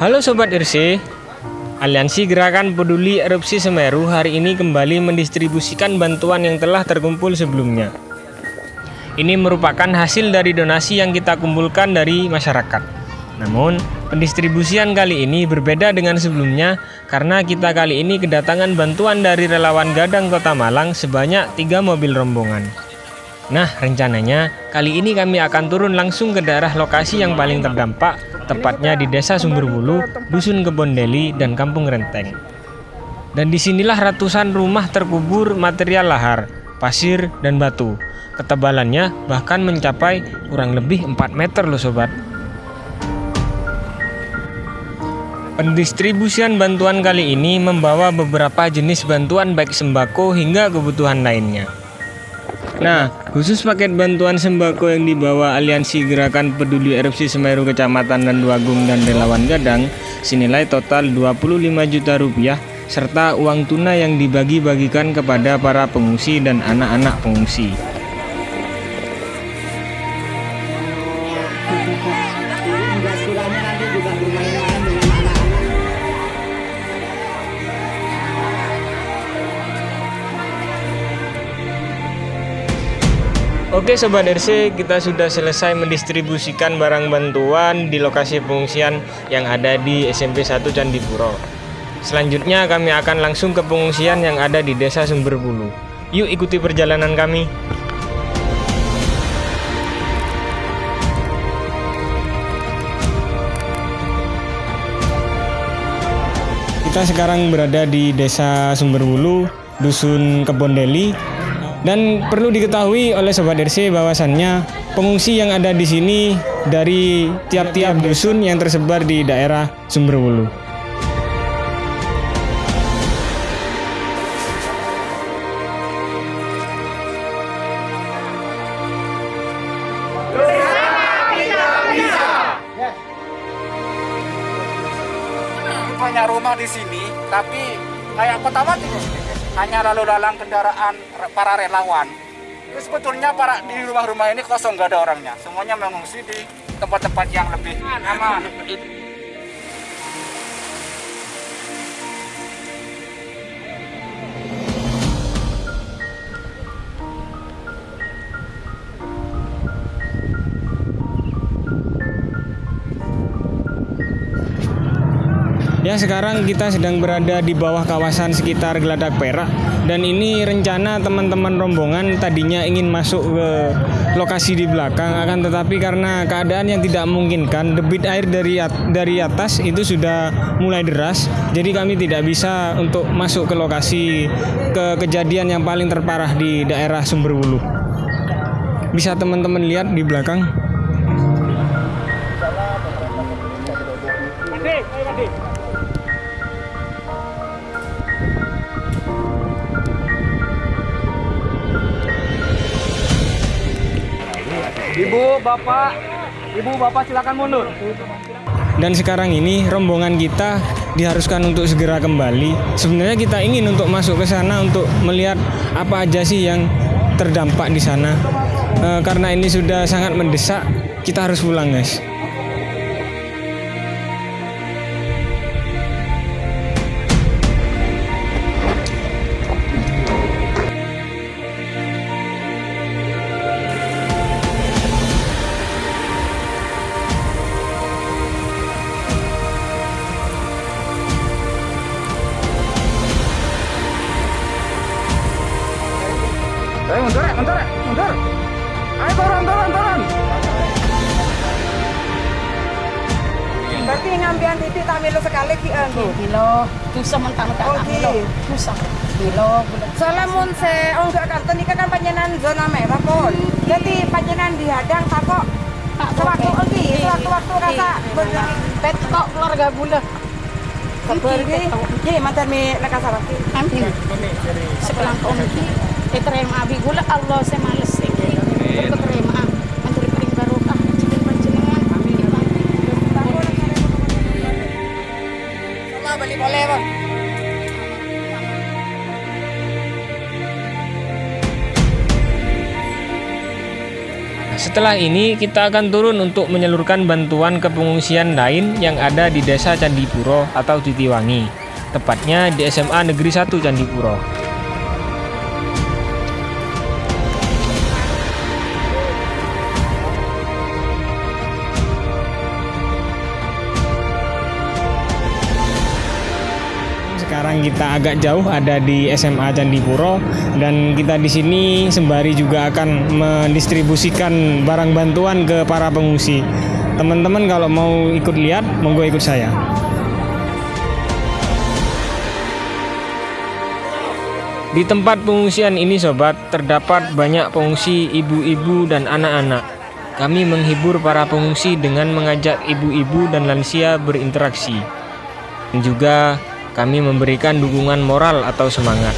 Halo Sobat RC Aliansi Gerakan Peduli Erupsi Semeru hari ini kembali mendistribusikan bantuan yang telah terkumpul sebelumnya. Ini merupakan hasil dari donasi yang kita kumpulkan dari masyarakat. Namun pendistribusian kali ini berbeda dengan sebelumnya Karena kita kali ini kedatangan bantuan dari relawan Gadang Kota Malang sebanyak tiga mobil rombongan Nah, rencananya kali ini kami akan turun langsung ke daerah lokasi yang paling terdampak, tepatnya di Desa Sumberbulu, Dusun Kebondeli, dan Kampung Renteng. Dan di sinilah ratusan rumah terkubur material lahar, pasir, dan batu. Ketebalannya bahkan mencapai kurang lebih 4 meter loh sobat. Pendistribusian bantuan kali ini membawa beberapa jenis bantuan baik sembako hingga kebutuhan lainnya. Nah, khusus paket bantuan sembako yang dibawa Aliansi Gerakan Peduli Erupsi Semeru Kecamatan dan Duagung dan Relawan Gadang senilai total 25 juta rupiah serta uang tunai yang dibagi-bagikan kepada para pengungsi dan anak-anak pengungsi. Oke Sobat RC, kita sudah selesai mendistribusikan barang bantuan di lokasi pengungsian yang ada di SMP 1 Candipuro. Selanjutnya kami akan langsung ke pengungsian yang ada di Desa Sumberbulu. Yuk ikuti perjalanan kami. Kita sekarang berada di Desa Sumberbulu, Dusun Kebondeli, dan perlu diketahui oleh Sobat RC bahwasannya pengungsi yang ada di sini dari tiap-tiap dusun yang tersebar di daerah Sumberwulu. Banyak rumah di sini, tapi kayak kota mati hanya lalu lalang kendaraan para relawan. Itu sebetulnya para di rumah-rumah ini kosong nggak ada orangnya. Semuanya mengungsi di tempat-tempat yang lebih aman. Ya sekarang kita sedang berada di bawah kawasan sekitar Geladak Perak dan ini rencana teman-teman rombongan tadinya ingin masuk ke lokasi di belakang akan tetapi karena keadaan yang tidak memungkinkan debit air dari dari atas itu sudah mulai deras jadi kami tidak bisa untuk masuk ke lokasi ke kejadian yang paling terparah di daerah Sumberwulu. Bisa teman-teman lihat di belakang. Ibu, bapak, ibu, bapak silakan mundur. Dan sekarang ini rombongan kita diharuskan untuk segera kembali. Sebenarnya kita ingin untuk masuk ke sana untuk melihat apa aja sih yang terdampak di sana. E, karena ini sudah sangat mendesak, kita harus pulang, guys. Ngambian titik tak melu sekali ki anggo. Kilo, susah mentang-mentang Oh, tak ki. kilo. Susah. Kilo. Soalnya mun se oh enggak kantor ini kan panjenan zona merah pun. Jadi panjenan dihadang tak kok Tak sewaktu boleh. oke, sewaktu-waktu rasa bener. Pet kok keluarga bula. Kabar ki. Ki mantan mi lekas sarap. Amin. Sekelang komki. Diterima abi gula Allah saya Setelah ini kita akan turun untuk menyalurkan bantuan ke pengungsian lain yang ada di Desa Candipuro atau Titiwangi, tepatnya di SMA Negeri 1 Candipuro. Kita agak jauh ada di SMA Candipuro dan kita di sini sembari juga akan mendistribusikan barang bantuan ke para pengungsi. Teman-teman kalau mau ikut lihat, monggo ikut saya. Di tempat pengungsian ini sobat, terdapat banyak pengungsi ibu-ibu dan anak-anak. Kami menghibur para pengungsi dengan mengajak ibu-ibu dan lansia berinteraksi. Dan juga kami memberikan dukungan moral atau semangat.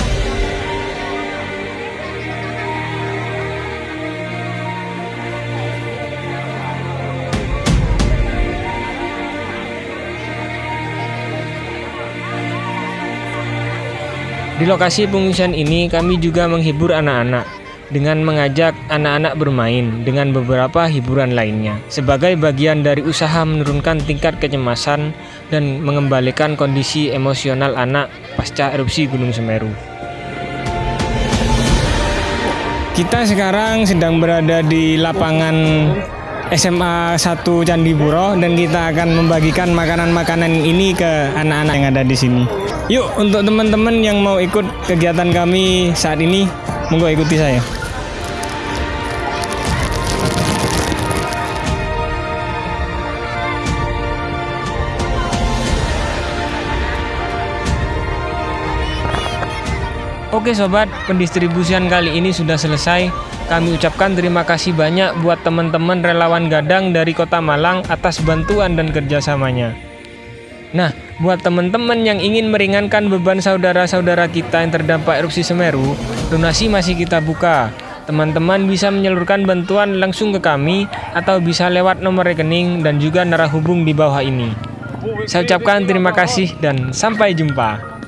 Di lokasi pengungsian ini kami juga menghibur anak-anak dengan mengajak anak-anak bermain dengan beberapa hiburan lainnya sebagai bagian dari usaha menurunkan tingkat kecemasan dan mengembalikan kondisi emosional anak pasca erupsi Gunung Semeru. Kita sekarang sedang berada di lapangan SMA 1 Candipuro dan kita akan membagikan makanan-makanan ini ke anak-anak yang ada di sini. Yuk, untuk teman-teman yang mau ikut kegiatan kami saat ini, monggo ikuti saya. Oke sobat, pendistribusian kali ini sudah selesai. Kami ucapkan terima kasih banyak buat teman-teman relawan Gadang dari Kota Malang atas bantuan dan kerjasamanya. Nah, buat teman-teman yang ingin meringankan beban saudara-saudara kita yang terdampak erupsi Semeru, donasi masih kita buka. Teman-teman bisa menyalurkan bantuan langsung ke kami atau bisa lewat nomor rekening dan juga narah hubung di bawah ini. Saya ucapkan terima kasih dan sampai jumpa.